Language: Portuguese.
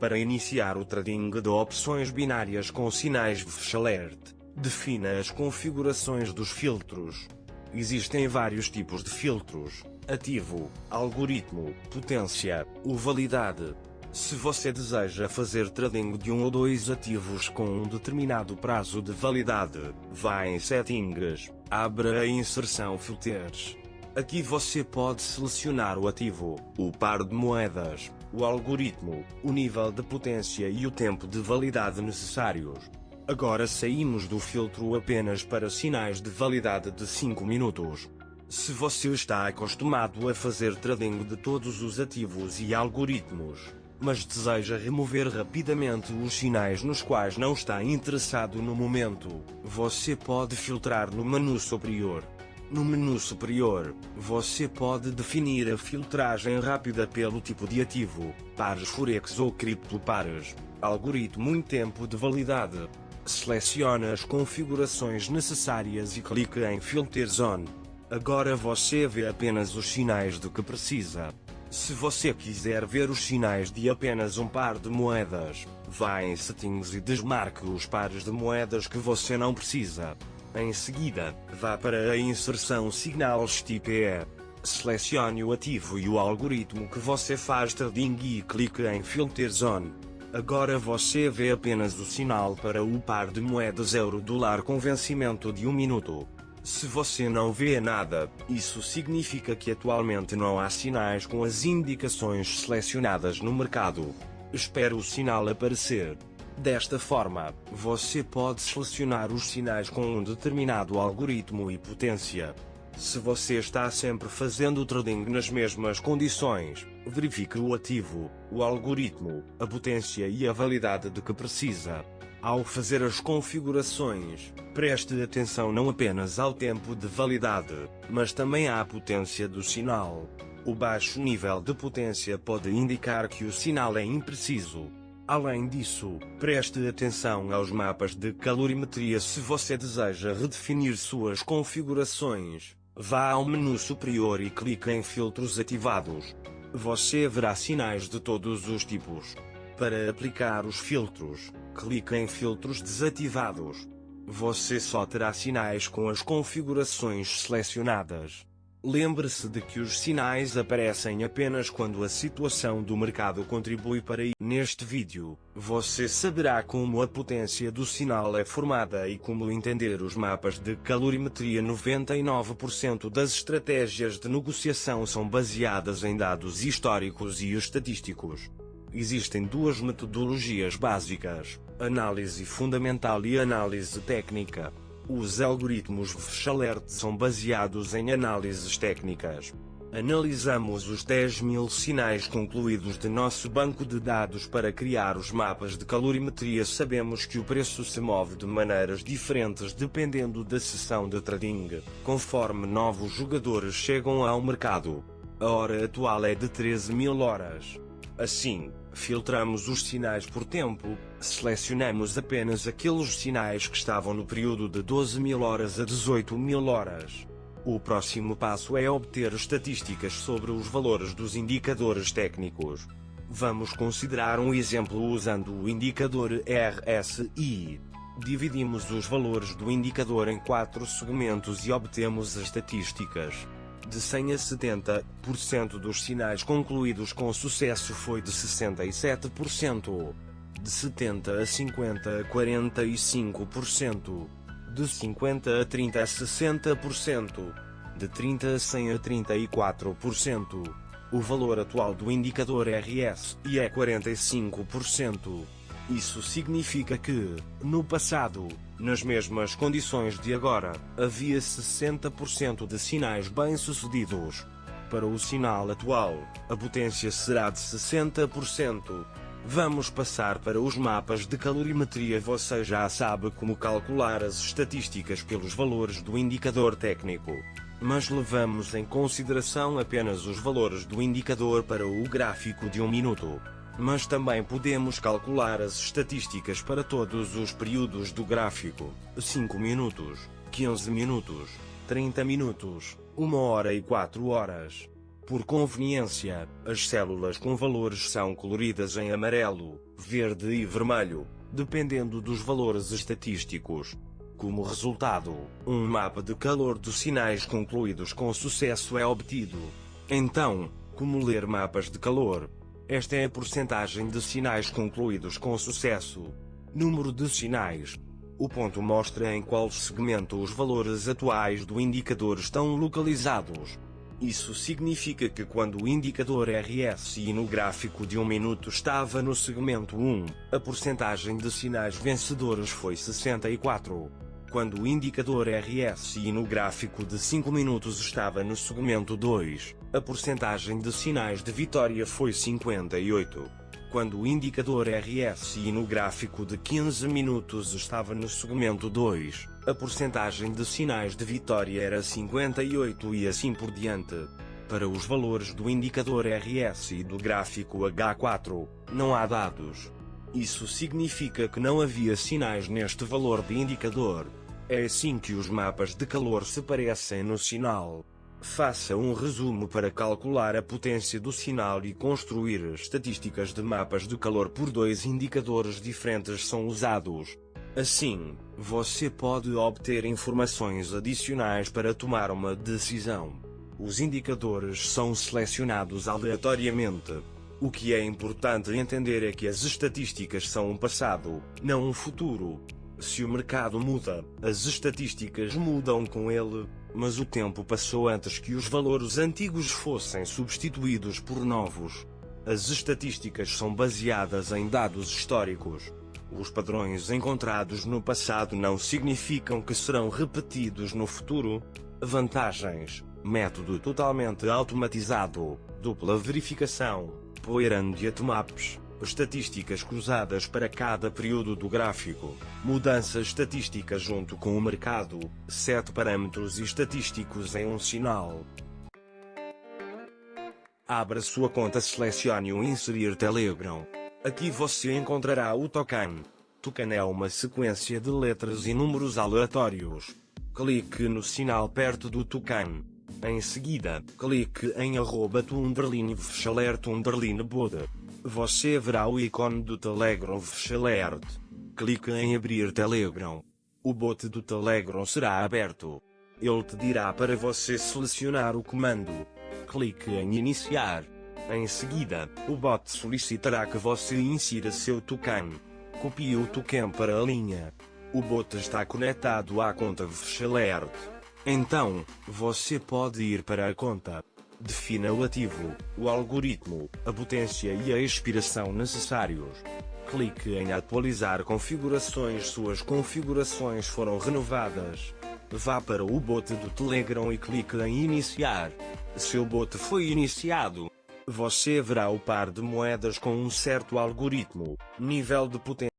Para iniciar o trading de opções binárias com sinais VFSH Alert, defina as configurações dos filtros. Existem vários tipos de filtros: ativo, algoritmo, potência, ou validade. Se você deseja fazer trading de um ou dois ativos com um determinado prazo de validade, vá em Settings, abra a inserção Filters. Aqui você pode selecionar o ativo, o par de moedas, o algoritmo, o nível de potência e o tempo de validade necessários. Agora saímos do filtro apenas para sinais de validade de 5 minutos. Se você está acostumado a fazer trading de todos os ativos e algoritmos, mas deseja remover rapidamente os sinais nos quais não está interessado no momento, você pode filtrar no menu superior. No menu superior, você pode definir a filtragem rápida pelo tipo de ativo, pares Forex ou criptopares, algoritmo e tempo de validade. Selecione as configurações necessárias e clique em Filter Zone. Agora você vê apenas os sinais de que precisa. Se você quiser ver os sinais de apenas um par de moedas, vá em Settings e desmarque os pares de moedas que você não precisa. Em seguida, vá para a inserção Signals Type E. Selecione o ativo e o algoritmo que você faz trading e clique em Filter Zone. Agora você vê apenas o sinal para o par de moedas euro-dólar com vencimento de um minuto. Se você não vê nada, isso significa que atualmente não há sinais com as indicações selecionadas no mercado. Espere o sinal aparecer. Desta forma, você pode selecionar os sinais com um determinado algoritmo e potência. Se você está sempre fazendo trading nas mesmas condições, verifique o ativo, o algoritmo, a potência e a validade de que precisa. Ao fazer as configurações, preste atenção não apenas ao tempo de validade, mas também à potência do sinal. O baixo nível de potência pode indicar que o sinal é impreciso. Além disso, preste atenção aos mapas de calorimetria se você deseja redefinir suas configurações. Vá ao menu superior e clique em Filtros ativados. Você verá sinais de todos os tipos. Para aplicar os filtros, clique em Filtros desativados. Você só terá sinais com as configurações selecionadas. Lembre-se de que os sinais aparecem apenas quando a situação do mercado contribui para isso. Neste vídeo, você saberá como a potência do sinal é formada e como entender os mapas de calorimetria. 99% das estratégias de negociação são baseadas em dados históricos e estatísticos. Existem duas metodologias básicas: análise fundamental e análise técnica. Os algoritmos VFSH Alert são baseados em análises técnicas. Analisamos os 10 mil sinais concluídos de nosso banco de dados para criar os mapas de calorimetria. Sabemos que o preço se move de maneiras diferentes dependendo da sessão de trading, conforme novos jogadores chegam ao mercado. A hora atual é de 13 mil horas. Assim, filtramos os sinais por tempo, selecionamos apenas aqueles sinais que estavam no período de 12 mil horas a 18 mil horas. O próximo passo é obter estatísticas sobre os valores dos indicadores técnicos. Vamos considerar um exemplo usando o indicador RSI. Dividimos os valores do indicador em quatro segmentos e obtemos as estatísticas. De 100 a 70% dos sinais concluídos com sucesso foi de 67%. De 70 a 50 a 45%. De 50 a 30 a 60%. De 30 a 100 a 34%. O valor atual do indicador RSI é 45%. Isso significa que, no passado, nas mesmas condições de agora, havia 60% de sinais bem-sucedidos. Para o sinal atual, a potência será de 60%. Vamos passar para os mapas de calorimetria. Você já sabe como calcular as estatísticas pelos valores do indicador técnico. Mas levamos em consideração apenas os valores do indicador para o gráfico de um minuto. Mas também podemos calcular as estatísticas para todos os períodos do gráfico: 5 minutos, 15 minutos, 30 minutos, 1 hora e 4 horas. Por conveniência, as células com valores são coloridas em amarelo, verde e vermelho, dependendo dos valores estatísticos. Como resultado, um mapa de calor dos sinais concluídos com sucesso é obtido. Então, como ler mapas de calor? Esta é a porcentagem de sinais concluídos com sucesso. Número de sinais. O ponto mostra em qual segmento os valores atuais do indicador estão localizados. Isso significa que quando o indicador RSI no gráfico de um minuto estava no segmento 1, a porcentagem de sinais vencedores foi 64. Quando o indicador RSI no gráfico de 5 minutos estava no segmento 2, a porcentagem de sinais de vitória foi 58. Quando o indicador RSI no gráfico de 15 minutos estava no segmento 2, a porcentagem de sinais de vitória era 58 e assim por diante. Para os valores do indicador RSI do gráfico H4, não há dados. Isso significa que não havia sinais neste valor de indicador. É assim que os mapas de calor se parecem no sinal. Faça um resumo para calcular a potência do sinal e construir estatísticas de mapas de calor por dois indicadores diferentes são usados. Assim, você pode obter informações adicionais para tomar uma decisão. Os indicadores são selecionados aleatoriamente. O que é importante entender é que as estatísticas são um passado, não um futuro. Se o mercado muda, as estatísticas mudam com ele, mas o tempo passou antes que os valores antigos fossem substituídos por novos. As estatísticas são baseadas em dados históricos. Os padrões encontrados no passado não significam que serão repetidos no futuro. Vantagens: método totalmente automatizado, dupla verificação, Poirand Maps estatísticas cruzadas para cada período do gráfico, mudança estatística junto com o mercado, sete parâmetros estatísticos em um sinal. Abra sua conta selecione o Inserir Telegram. Aqui você encontrará o token. Token é uma sequência de letras e números aleatórios. Clique no sinal perto do token. Em seguida, clique em arroba tu underline underline boda. Você verá o ícone do Telegram Alert. Clique em abrir Telegram. O bot do Telegram será aberto. Ele te dirá para você selecionar o comando. Clique em iniciar. Em seguida, o bot solicitará que você insira seu token. Copie o token para a linha. O bot está conectado à conta Alert. Então, você pode ir para a conta. Defina o ativo, o algoritmo, a potência e a expiração necessários. Clique em atualizar configurações. Suas configurações foram renovadas. Vá para o bot do Telegram e clique em iniciar. Seu bot foi iniciado. Você verá o par de moedas com um certo algoritmo, nível de potência.